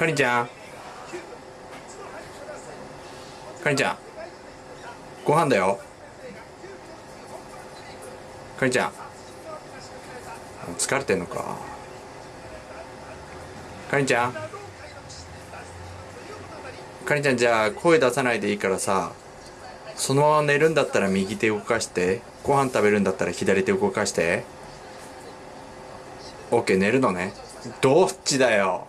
かりんちゃん。かりんちゃん。ご飯だよ。かりんちゃん。疲れてんのか。かりんちゃん。かりんちゃんじゃあ声出さないでいいからさそのまま寝るんだったら右手動かしてご飯食べるんだったら左手動かして。OK 寝るのね。どっちだよ。